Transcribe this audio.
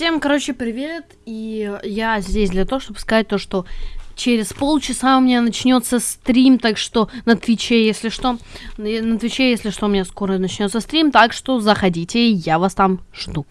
Всем, короче, привет. И я здесь для того, чтобы сказать то, что через полчаса у меня начнется стрим, так что на Твиче, если что, на Твиче, если что, у меня скоро начнется стрим, так что заходите, я вас там жду.